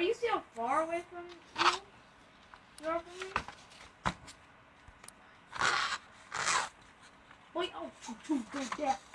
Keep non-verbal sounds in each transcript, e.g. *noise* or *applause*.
Are you see how far away from you? You are from me? Wait, oh, don't do.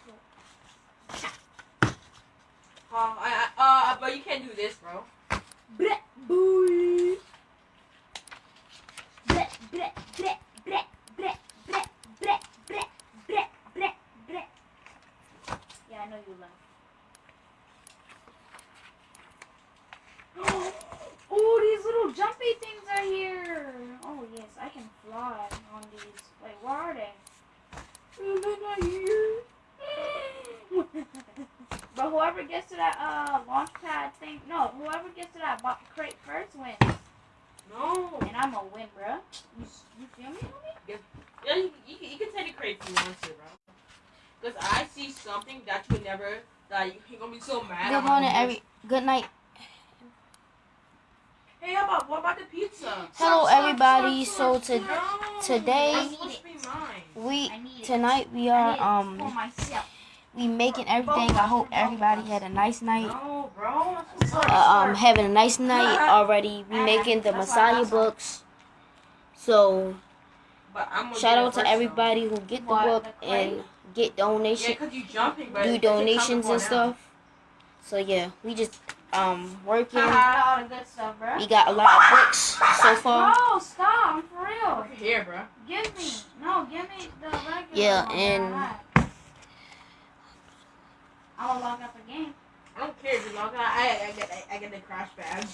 Wins. No. And I'm gonna win, bruh. You, you feel me, homie? Yeah, you, you, can- you can take a crate if you want to, bro. Because I see something that you would never, that you, you're going to be so mad. Good morning, every. Good night. Hey, how about, what about the pizza? Hello, Stop, stop, everybody. stop, So to- No. today- That's supposed to be mine. We I need it. tonight we are need for um myself. we making everything. I hope everybody had a nice night. No, bro. That's supposed to Uh, um, having a nice night already. We making the Messiah books. So But I'm gonna shout out to everybody who get the book and get though. Yeah, donation, because you jumping, but do it's- it's coming donations and stuff. So yeah, we just um working. all the good stuff, bruh. We got a lot of books so far. Bro, stop! I'm for real. Look here, bro. Give me, no, give me the regular Yeah, and- I had. I'm gonna log out the game. I don't care if you log out. I, I, get, I, I get the crash badge.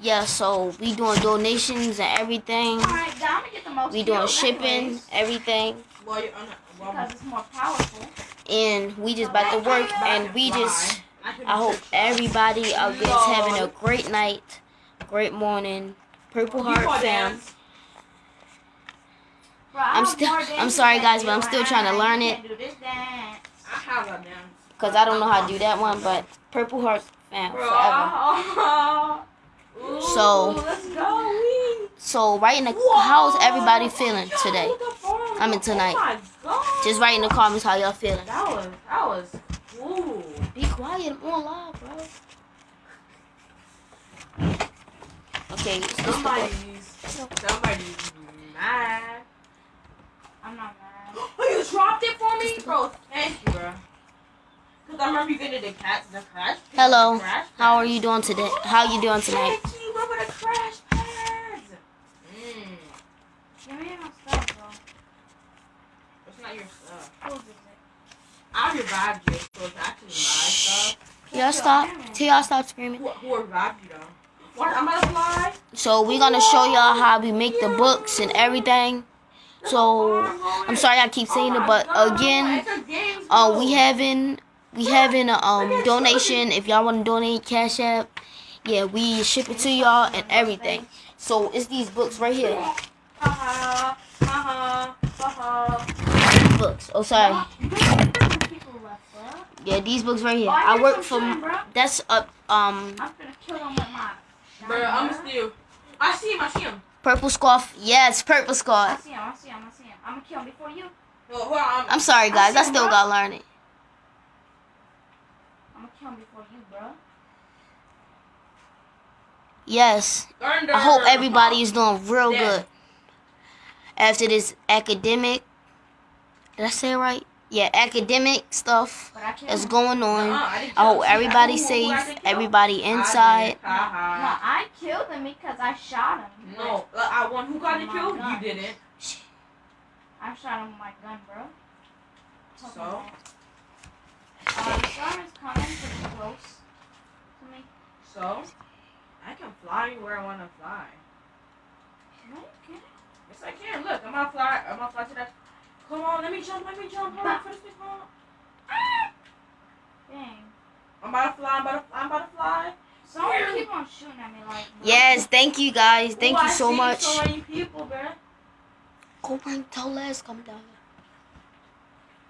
Yeah, so we doing donations and everything. Alright, I'm gonna get the most We doing shipping, anyways, everything. Well, you're on a, well, because it's more powerful. and we just about to work and we just I, I hope search. everybody out there is having a great night, great morning. Purple Heart fam. I I'm still- I'm sorry, guys, but I'm still trying to I learn can't do this dance. I have a dance. Cause I don't know how to do that one, but Purple Heart fam forever. oh, Ooh, So- let's go. So right in the Whoa. how's everybody feeling Yo, today? look how far I'm mean, tonight. Oh my god. Just write in the comments how y'all feeling. That was that was cool. Be quiet, I'm on live, bro. Okay, so this the book. Somebody's somebody's mad. I'm not mad. *gasps* Oh, you dropped it for me, bro. Thank you, bro. Cause I remember you getting the cat, the crash. pad, Hello, the crash how are you doing today? How are you doing tonight? Thank you, remember the crash pads? Mm. Give me my stuff, bro. It's not your stuff. Who is it? I revived you, so it's actually my stuff. Y'all stop. Till y'all stop screaming. Who, who revived you though? What? I'm gonna fly. So we're gonna show y'all how we make the books and everything. So I'm sorry I keep saying it, but again, uh, we having we having a um donation. If y'all want to donate Cash App, yeah, we ship it to y'all and everything. So it's these books right here. Books. Oh sorry. People left, bro. Yeah, these books right here. I I work some from. That's up. Um, I'm gonna kill them with my. Bro, I'm gonna. I see him. I see him. purple scarf. Yes, purple I scarf. see him. I see him. I see him. I'm gonna kill him before you. No, hold. I'm, I'm sorry, guys. I see still bro. gotta learn it. I'm gonna kill him before you, bro. Yes. Thunder. I hope everybody is doing real Yeah. good. After this academic, did I say it right? Yeah, academic stuff But that's going Nuh-uh, on. I I hope him. everybody Who- who- who safe, I didn't everybody I inside. did. Haha. No, I killed him because I shot him. No, uh, I won. Who got the Oh my kill? God. You didn't. I shot him with my gun, bro. So? Uh, the storm is coming pretty close to me. So, I can fly where I want to fly. No, you can't. Yes, I can. Look, I'm gonna fly. I'm gonna fly to that. Come on, let me jump. Let me jump. Hold on, for this thing. Hold on. Dang. I'm about to fly. I'm about to. I'm about to fly. Someone keep on shooting at me like. Yes, thank you guys. Thank Ooh, you I so see much. So many people, bruh. Go and tell Les come down.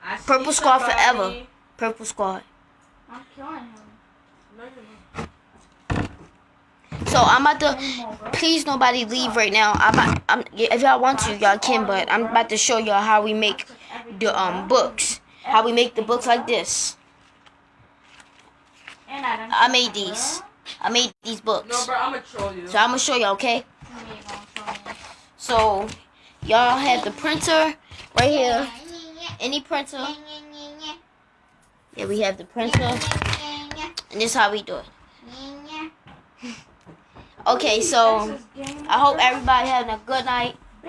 I Purple squad somebody. forever. Purple squad. I'm killing him. No. So I'm about to. Please, nobody leave right now. I'm. about- I'm. If y'all want to, y'all can. But I'm about to show y'all how we make I took everything, the um books. How we make the books like this. And I, done I made these. I made these books. No, bro, I'm gonna troll you. So I'm gonna show y'all, okay? What are you gonna show me? So y'all have the printer right here. Any printer. Yeah, we have the printer. And this is how we do it. *laughs* Okay, so This is game I hope everybody having a good night. *laughs*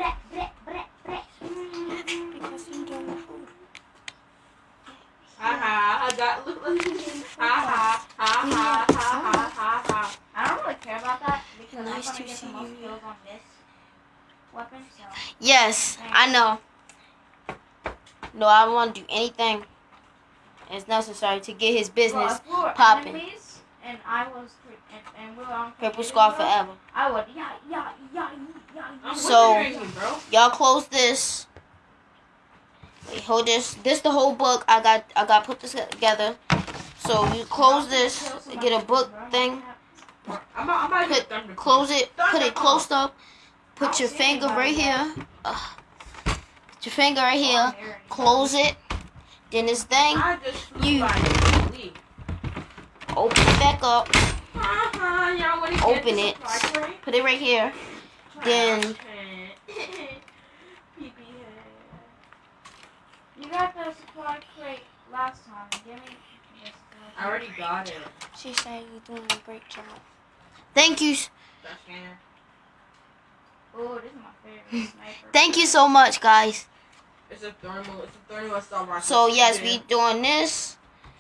I don't really care about that because Nice I'm to gonna get see the most you. kills on this weapon. So Yes, I know. No, I don't want to do anything. It's necessary to get his business if we popping. enemies and I was and, and we were on Purple Squad mode, forever. I would yeah yeah yeah yeah. I'm So- Y'all close this. Wait, hold this. This the whole book. I got I got put this together. So you close this, get a book thing, I'm about, I'm about Put- get close it, put it close up, put your finger right here. Ugh. Put your finger right here. Close it. Then this thing, I just flew You- by open it back up, Ha ha, y'all wanna get Open it. put it right here. Then- Trash can. *laughs* Pee-pee head. You got the supply crate last time. Give me this. I already got it. She said you're doing a great job. Thank you. Oh, this is my favorite. *laughs* Thank you so much, guys. It's a thermal. It's a thermal Star Wars. So yes, we doing this.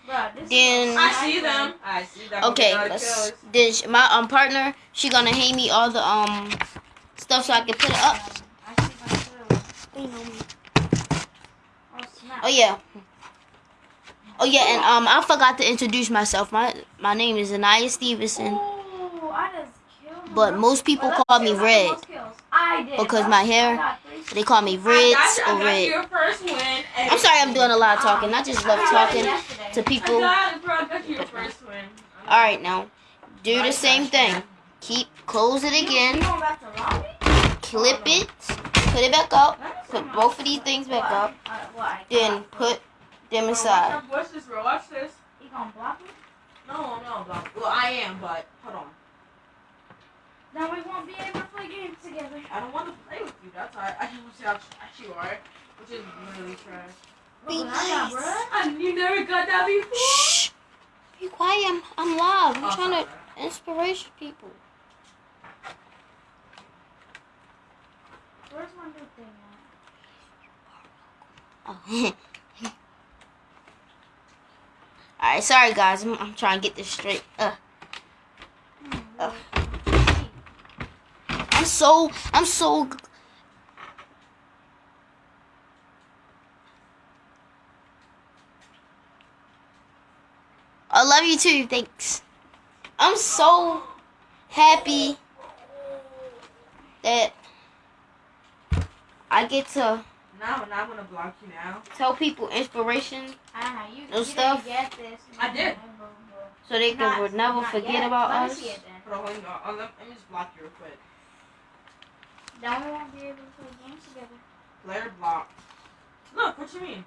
Bruh, this Then- my I see them. I see them. Okay, let's. Then sh- my um partner, she gonna hand me all the um stuff so I can put it up. I see them too. You know me. Oh. Oh yeah. Oh yeah, and um I forgot to introduce myself. My my name is Anaya Stevenson, Ooh, I just killed but most people Well, call me Red. I. Because my hair- I got three They call me I Ritz got, or I got Red. your first win. and- I'm sorry I'm doing a lot of talking. I just love I got it talking to people. got it, bro. I got your first win. All right, now do the same thing. Keep close it You- You again. going back to lobby? Clip it. Put it back up. Let me see Put both of these things back up. What I Then put them aside. Watch this, bro. Watch this. You gonna block me? No, no, block. Well, I am, but hold on. Then we won't be able to play games together. I don't want to play with you. That's why I just want to see how trash you are, which is really trash. Be Look what I got, nice. you never got that before. Shh. Be quiet. I'm, I'm live. I'm Oh, trying sorry. to inspiration people. Where's my new thing at? Oh. *laughs* All right, sorry guys. I'm, I'm trying to get this straight. Uh, Hmm, Ugh. Wait. I'm so I'm so. I love you too. Thanks. I'm so happy that I get to Now, now I'm gonna block you now. tell people inspiration Ah, you, No you stuff. get this. I did. so they can Not- never not forget yet. about Let me us. see it then. Hold on, hold on. Let, let me just block you real quick. Then we won't be able to play games together. Player block. Look, what you mean?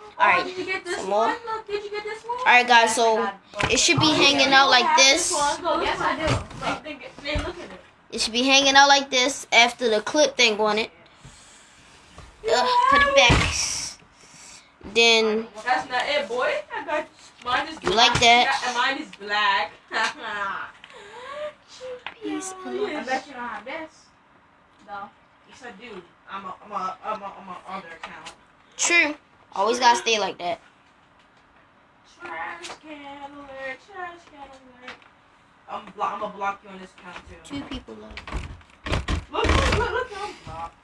Oh, Alright, Oh, did you get this some one? more. Look, did you get this one? All right, guys. So I got both. it should be Oh, hanging you out like oh, have this. Go, oh, Yes, I it. do. Look. They, they, they look at it. It should be hanging out like this after the clip thing on it. Ugh, put it back. Then That's not it, boy. I got mine is You black. like that? Yeah, and mine is black. *laughs* Peace, Oh, please. I bet you don't have this. No. Yes, I do. I'm a, I'm a, I'm a, I'm a other account. true. Always gotta stay like that. Trash can alert, trash can alert. I'm, blo- I'm gonna block you on this account too. Two people left. Look, look, look, look, I'm blocked.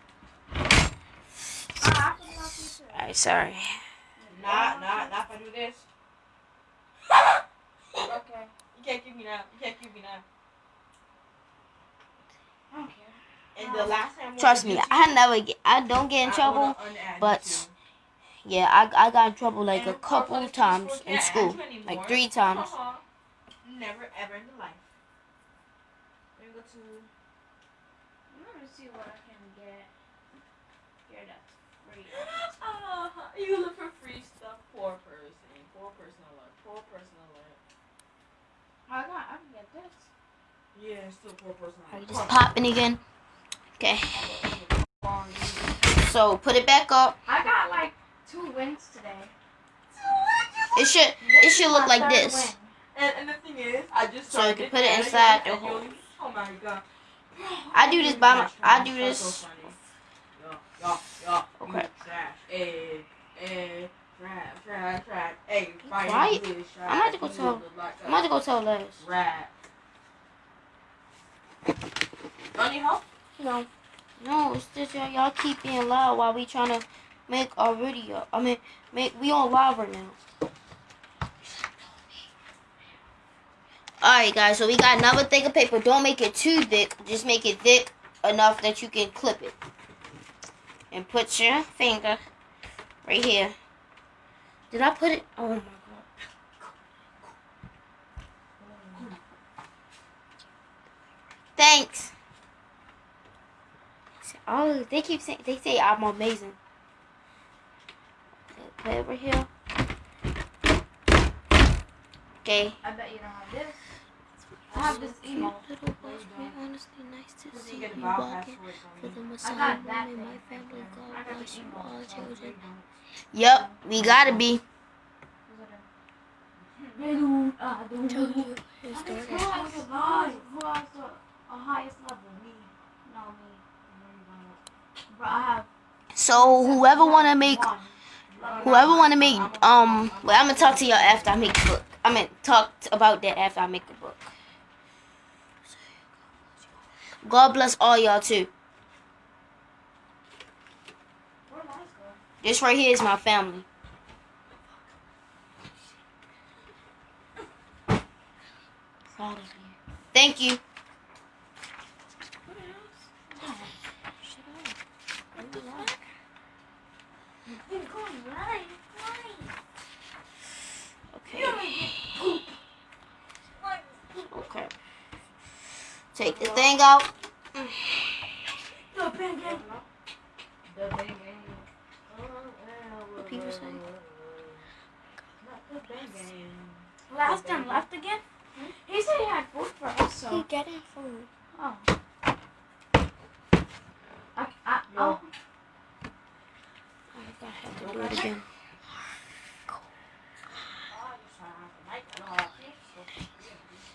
Ah, I can help you too. Alright, sorry. Not, not, not if I do this. *laughs* Okay. You can't keep me now. You can't keep me now. I Trust me, I never get. I don't get in trouble. but. Yeah, I I got in trouble like a couple times in school, add you anymore, like three times. Never ever in the life. Let me go to. Let me see what I can get. Here, that's free. Uh, *laughs* you look for free stuff. Poor person. Poor person alert. Poor person alert. I got. I can get this. Yeah, it's still poor person. Are you just popping again? Okay. So put it back up. I got like two wins today. It should it should look like this. And, and the thing is, I just So you can put it inside the you'll- Oh my god. I do this by my- I do this- Okay. Trash. Eh, eh, I'm about to go tell- I'm about to go tell Les. a Rat. You need help? No. No, it's just y'all, y'all keep being loud while we trying to make our video. I mean, make we on live right now. Alright guys, so we got another thing of paper. Don't make it too thick. Just make it thick enough that you can clip it. And put your finger right here. Did I put it? Oh my god. Thanks. Oh, they keep saying they say I'm amazing. Okay, Put over here. Okay. I bet you don't have this. I have this email. Little boys, we honestly nice to Does see he you get a vowel walking for for the me? Messiah got that my family. God bless you all, children. Yep, we gotta be. don't- don't- Tell Who you his daughter. the highest- who has the a highest level? Me. No, me. But. So whoever wanna make whoever wanna make um well I'm gonna talk to y'all after I make the book. I mean talk about that after I make the book. God bless all y'all too. This right here is my family. Thank you. Okay. Okay. Take the thing out. The bang gang. What people say? The big game. Last time left again? He said he had food for us, so. getting food. Oh. I, I, Yo. oh. I have to do it again.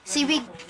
See, we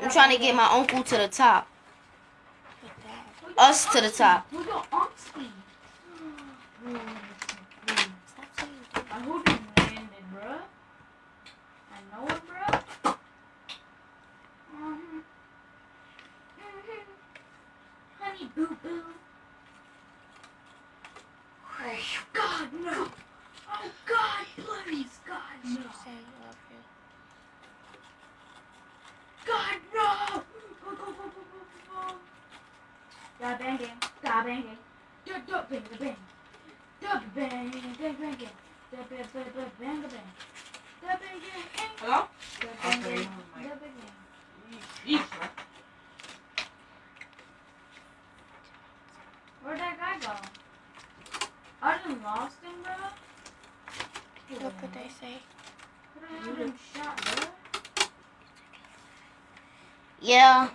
I'm trying to get my uncle to the top. Us to the top. Oh, God, no. Oh, God, please, God, no. God, no. Go, go, go, go, go, go, go. Da bang bang, da bang bang, da da bang da bang, da bang bang bang bang, da bang bang bang bang bang, da bang bang bang, Hello? da bang Okay, bang, my- da bang bang. Yeesh. Where'd that guy go? I done lost him, bro. Look what they say. Could I have him shot, bro? Yeah.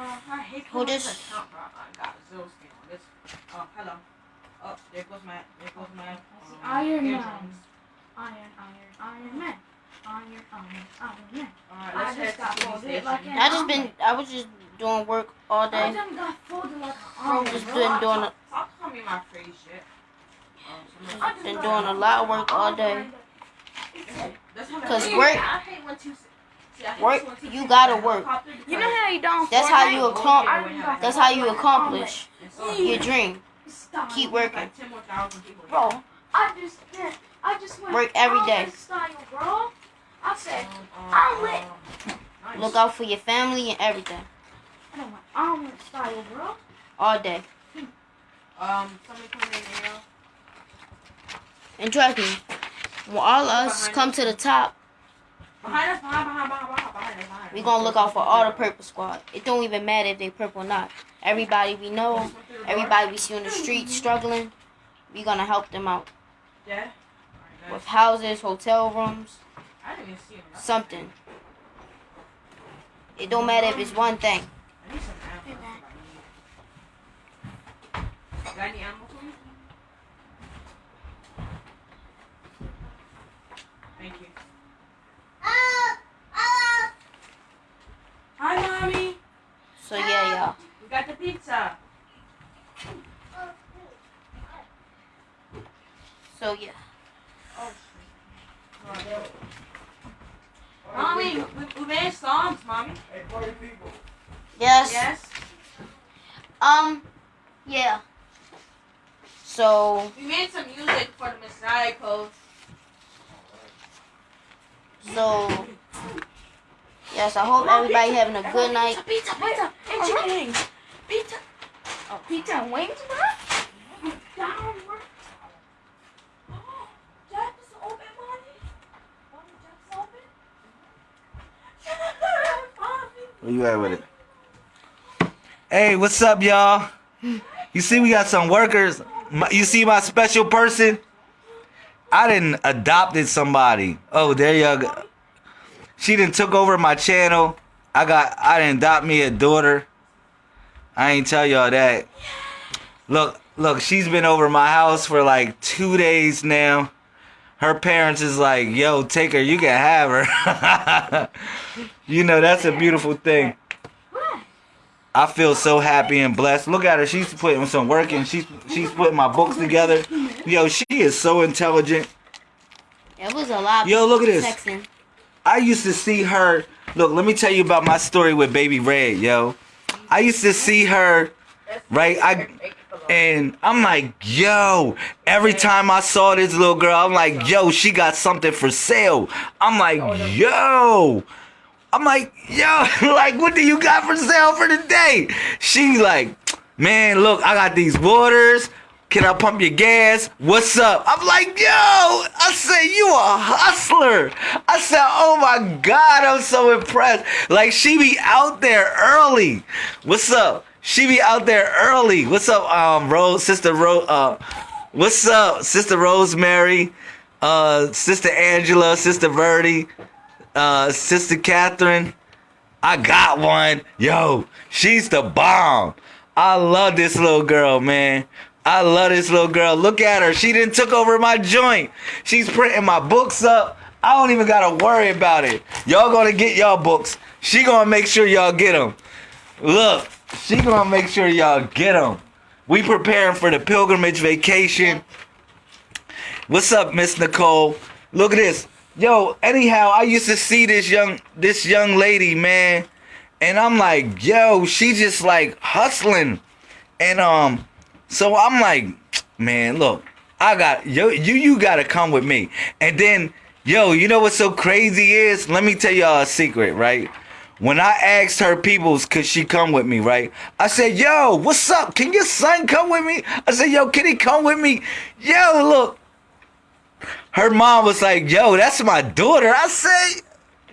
Uh, I hate Hold how this. much I count, bro. I got zero skin on this. Oh, hello. Oh, there goes my, there goes my, um, Iron Man. Iron, iron, iron man. Iron, iron, iron man. Alright, I let's just head got folded like an I just been I was just doing work all I day. done got folded like an Bro, omelet, just been I- doing Stop calling me my phrase shit. I just been doing a lot of work all day. 'Cause I- work- I hate when two. See, I hate work, you gotta work. You know how you don't. That's how you accomplish. That's how you accomplish your dream. Keep working, Like 10 more thousand people. bro. I just. I just went. Work every day. Style. I said, Um, Omelet. nice. Look out for your family and everything. I don't want omelet style, bro. All day. Um, somebody come in now. And trust me, when all us come to the top, Behind us, behind, behind, behind, behind, behind us, behind us. We gonna look out for all the purple squad. It don't even matter if they purple or not. Everybody we know, everybody we see on the street struggling, we gonna help them out. Yeah. With houses, hotel rooms, I didn't even see him. something. It don't matter if it's one thing. I need some ammo. Got any ammo for me? Thank you. Hi, mommy. So yeah, y'all. We got the pizza. So yeah. Oh, Mommy, we, we made songs, mommy. Yes. Yes. Um. Yeah. So We made some music for the Messiah Code. so. Yes, I hope everybody having a good night. Pizza, pizza, and chicken wings. Pizza. Oh, pizza oh, and wings, bro? Down, bro. Oh, Jack is open, mommy. Mommy, Jack's open. Where you at with it? Hey, what's up, y'all? You see, we got some workers. My- You see my special person? I didn't adopted somebody. Oh, there you go. She didn't took over my channel. I got. I didn't adopt me a daughter. I ain't tell y'all that. Look, look. She's been over my house for like two days now. Her parents is like, "Yo, take her. You can have her." *laughs* you know that's a beautiful thing. I feel so happy and blessed. Look at her. She's putting some work in. She's she's putting my books together. Yo, she is so intelligent. It was a lot. Yo, look at this. Texting. I used to see her. Look, let me tell you about my story with Baby Red, yo. I used to see her, right? I and I'm like, yo. Every time I saw this little girl, I'm like, yo, she got something for sale. I'm like, oh, yo. I'm like, yo, *laughs* like, what do you got for sale for today? She like, man, look, I got these waters. Can I pump your gas? What's up? I'm like, yo, I said, you a hustler. I said, oh my God, I'm so impressed. Like, she be out there early. What's up? She be out there early. What's up, um, Rose, sister Rose, uh, what's up, sister Rosemary, uh, sister Angela, sister Verdi, uh, sister Catherine. I got one. Yo, she's the bomb. I love this little girl, man. I love this little girl. Look at her. She didn't took over my joint. She's printing my books up. I don't even gotta worry about it. Y'all gonna get y'all books. She gonna make sure y'all get them. Look, she gonna make sure y'all get them. We preparing for the pilgrimage vacation. What's up, Miss Nicole? Look at this. Yo, anyhow, I used to see this young this young lady, man. And I'm like, yo, she just like hustling. And um, so I'm like, man, look, I got yo, you you gotta come with me. And then, yo, you know what's so crazy is? Let me tell y'all a secret, right? When I asked her peoples could she come with me, right? I said, yo, what's up? Can your son come with me? I said, yo, can he come with me? Yo, look. Her mom was like, yo, that's my daughter. I said,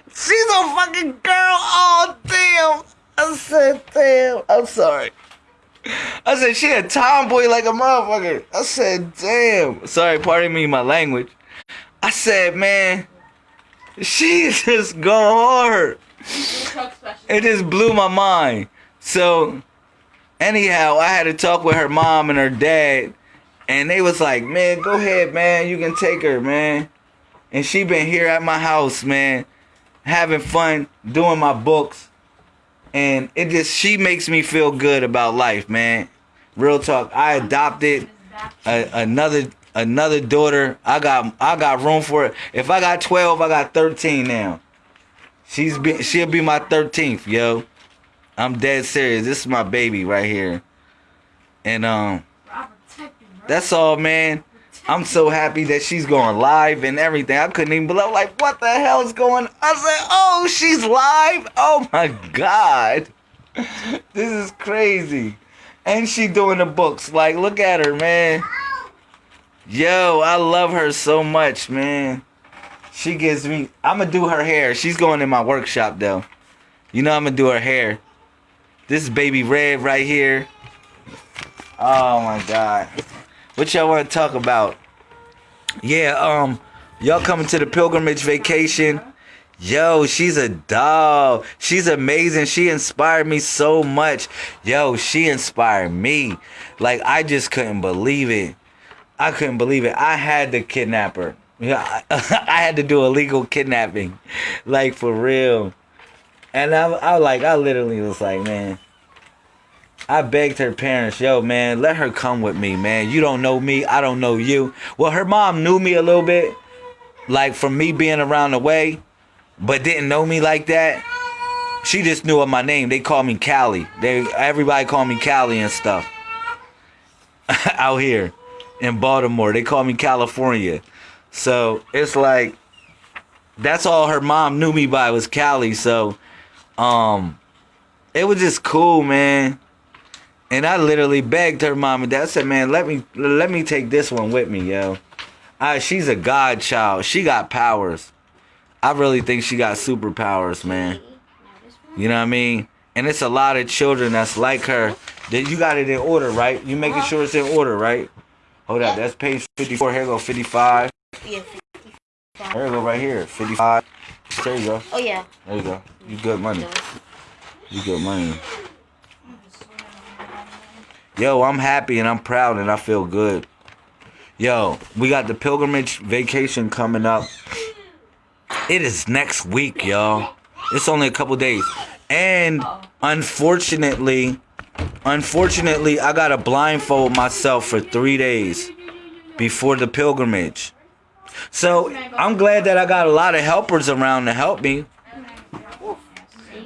she's a fucking girl. Oh, damn. I said, damn. I'm sorry. I said, she a tomboy like a motherfucker. I said, damn. Sorry, pardon me my language. I said, man, she *laughs* just go hard. It just blew my mind. So, anyhow, I had to talk with her mom and her dad, and they was like, "Man, go ahead, man. You can take her, man." And she been here at my house, man, having fun doing my books, and it just she makes me feel good about life, man. Real talk. I adopted a, another another daughter. I got I got room for it. If I got twelve, I got thirteen now. She's be she'll be my thirteenth, yo. I'm dead serious. This is my baby right here. And um Bro, I protect you, bro. that's all man. I'm so happy that she's going live and everything. I couldn't even believe. Like, what the hell is going? I said, oh, she's live. Oh my god, this is crazy. And she doing the books. Like, look at her, man. Yo, I love her so much, man. She gives me. I'm gonna do her hair. She's going in my workshop though. You know I'm gonna do her hair. This is baby red right here. Oh my god. What y'all want to talk about? Yeah, um, y'all coming to the pilgrimage vacation? Yo, she's a doll. She's amazing. She inspired me so much. Yo, she inspired me. Like I just couldn't believe it. I couldn't believe it. I had to kidnap her. Yeah, *laughs* I, had to do illegal kidnapping, like for real. And I, I like, I literally was like, man, I begged her parents, yo, man, let her come with me, man. You don't know me, I don't know you. Well, her mom knew me a little bit, like from me being around the way, but didn't know me like that. She just knew of my name. They call me Callie. They everybody call me Callie and stuff. *laughs* Out here in Baltimore, they call me California. So it's like that's all her mom knew me by was Callie. So um, it was just cool, man. And I literally begged her mom and dad. I said, "Man, let me let me take this one with me, yo." I, she's a godchild. She got powers. I really think she got superpowers, man. You know what I mean? And it's a lot of children that's like her. That you got it in order, right? You making uh-huh. sure it's in order, right? Hold up, that's page fifty-four. Here go fifty-five. Yeah. There you go, right here, fifty-five. There you go. Oh yeah. There you go. You good money. You good money. Yo, I'm happy and I'm proud and I feel good. Yo, we got the pilgrimage vacation coming up. It is next week, y'all. It's only a couple days. And unfortunately, unfortunately, I got to blindfold myself for 3 days before the pilgrimage. So, I'm glad that I got a lot of helpers around to help me.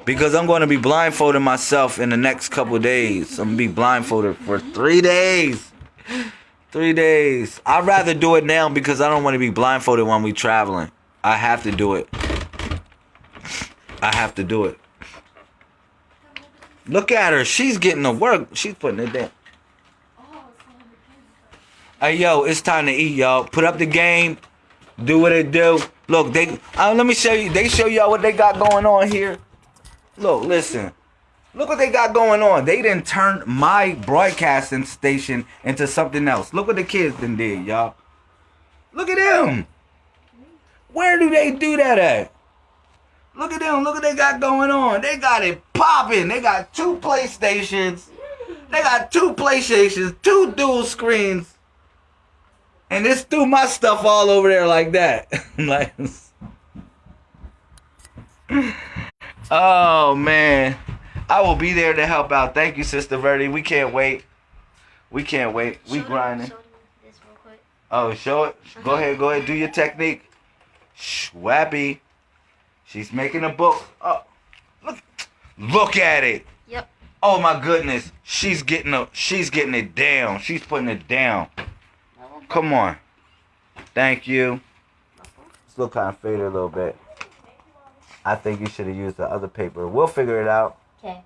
Because I'm going to be blindfolding myself in the next couple days. I'm going to be blindfolded for three days. Three days. I'd rather do it now because I don't want to be blindfolded when we traveling. I have to do it. I have to do it. Look at her. She's getting to work. She's putting it down. Hey, yo, it's time to eat, y'all. Put up the game. Do what it do. Look, they. Uh, let me show you. They show y'all what they got going on here. Look, listen. Look what they got going on. They didn't turn my broadcasting station into something else. Look what the kids done did, y'all. Look at them. Where do they do that at? Look at them. Look what they got going on. They got it popping. They got two PlayStations. They got two PlayStations, two dual screens. And it's threw my stuff all over there like that. *laughs* like Oh man. I will be there to help out. Thank you, Sister Verdi. We can't wait. We can't wait. We grinding. Oh, show it. Go ahead, go ahead. Do your technique. Schwappy. She's making a book. Oh, look, look at it. Yep. Oh my goodness. She's getting a, she's getting it down. She's putting it down. Come on. Thank you. Still kind of faded a little bit. I think you should have used the other paper. We'll figure it out. Okay.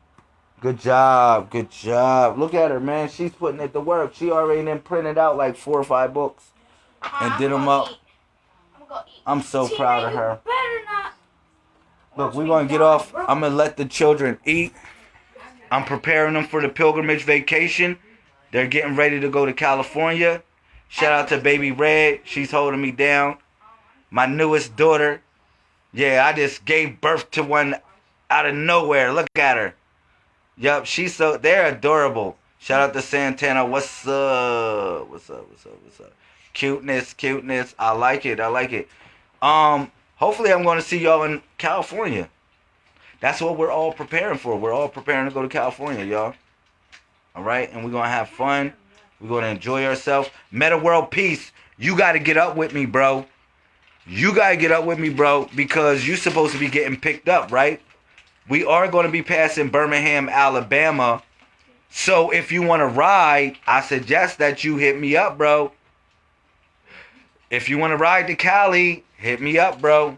Good job. Good job. Look at her, man. She's putting it to work. She already then printed out like four or five books and did them up. I'm so proud of her. Better not. Look, we're going to get off. I'm going to let the children eat. I'm preparing them for the pilgrimage vacation. They're getting ready to go to California. Shout out to Baby Red. She's holding me down. My newest daughter. Yeah, I just gave birth to one out of nowhere. Look at her. Yup, she's so they're adorable. Shout out to Santana. What's up? What's up? What's up? What's up? Cuteness, cuteness. I like it. I like it. Um, hopefully I'm going to see y'all in California. That's what we're all preparing for. We're all preparing to go to California, y'all. All right, and we're gonna have fun. We're gonna enjoy ourselves. Meta World Peace. You got to get up with me, bro. You got to get up with me, bro, because you're supposed to be getting picked up, right? We are going to be passing Birmingham, Alabama. So if you want to ride, I suggest that you hit me up, bro. if you want to ride to Cali, hit me up, bro.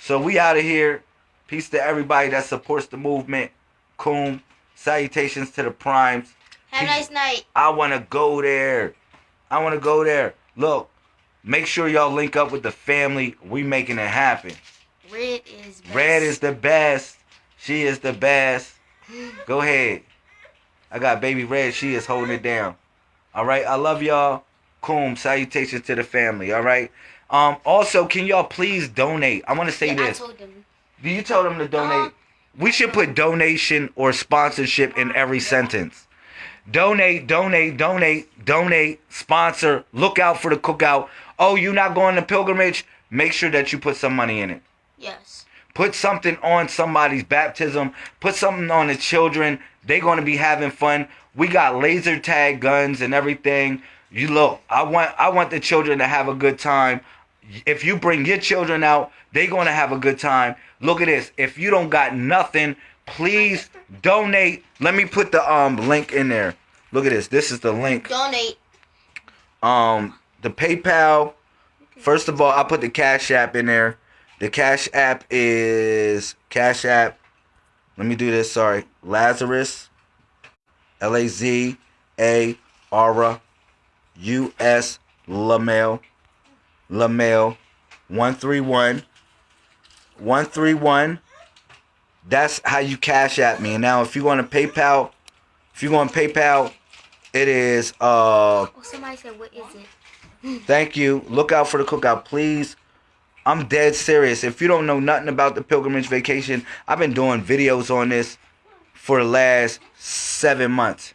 So we out of here. Peace to everybody that supports the movement. Coom. Salutations to the primes. Have a nice night. I want to go there. I want to go there. Look, make sure y'all link up with the family. We making it happen. Red is best. Red is the best. She is the best. *gasps* Go ahead. I got baby Red. She is holding it down. All right. I love y'all. Coom. Salutations to the family. All right. Um. Also, can y'all please donate? I want to say Yeah, I this. told them. Do you tell them to donate? We should put donation or sponsorship in every sentence. Donate, donate, donate, donate, sponsor. Look out for the cookout. Oh, you're not going to pilgrimage? Make sure that you put some money in it. Yes. Put something on somebody's baptism. Put something on the children. They're going to be having fun. We got laser tag guns and everything. You look, I want I want the children to have a good time. If you bring your children out, they're going to have a good time. Look at this. If you don't got nothing, please donate. Let me put the um link in there. Look at this. This is the link Donate. um the PayPal. First of all, I put the Cash App in there. The Cash App is Cash App. Let me do this. Sorry, Lazarus, L A Z A R U S Lamel, Lamel, one three one, one three one. That's how you Cash at me. And now, if you want to PayPal, if you want PayPal, it is uh Oh, somebody said, what is it? *laughs* Thank you. Look out for the cookout, please. I'm dead serious. If you don't know nothing about the pilgrimage vacation, I've been doing videos on this for the last seven months.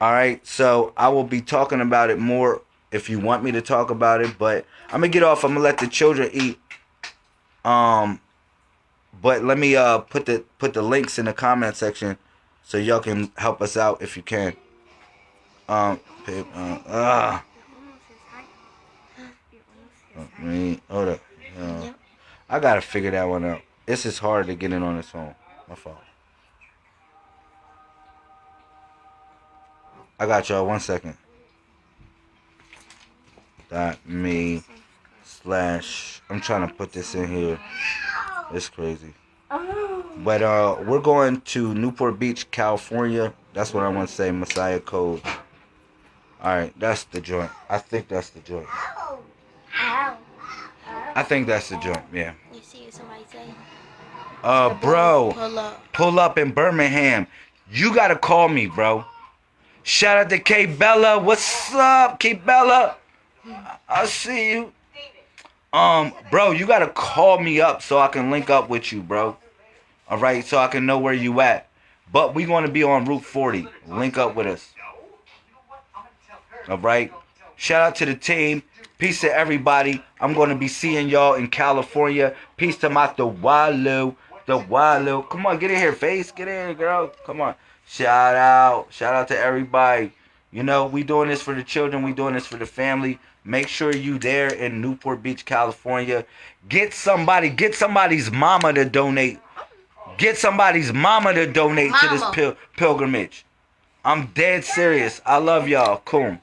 All right, so I will be talking about it more if you want me to talk about it. But I'm gonna get off. I'm gonna let the children eat. Um, but let me uh put the put the links in the comment section so y'all can help us out if you can. Um, pay- uh, ah. Hold up. Uh, I gotta figure that one out. It's just hard to get in on this phone. My fault. I got y'all. One second. Dot me slash. I'm trying to put this in here. It's crazy. But uh, we're going to Newport Beach, California. That's what I want to say. Messiah Code. All right, that's the joint. I think that's the joint. I think that's the joint. Yeah. You see what somebody say? Uh, bro, Pull up. pull up in Birmingham. You gotta call me, bro. Shout out to K Bella. What's up, K Bella? I- I see you. Um, bro, you gotta call me up so I can link up with you, bro. All right, so I can know where you at. But we gonna be on Route 40. Link up with us. All right. Shout out to the team. Peace to everybody. I'm going to be seeing y'all in California. Peace to my the Walu. The Walu. Come on, get in here, face. Get in girl. Come on. Shout out. Shout out to everybody. You know, we doing this for the children. We doing this for the family. Make sure you there in Newport Beach, California. Get somebody, get somebody's mama to donate. Get somebody's mama to donate to this pil- pilgrimage. I'm dead serious. I love y'all. Cool.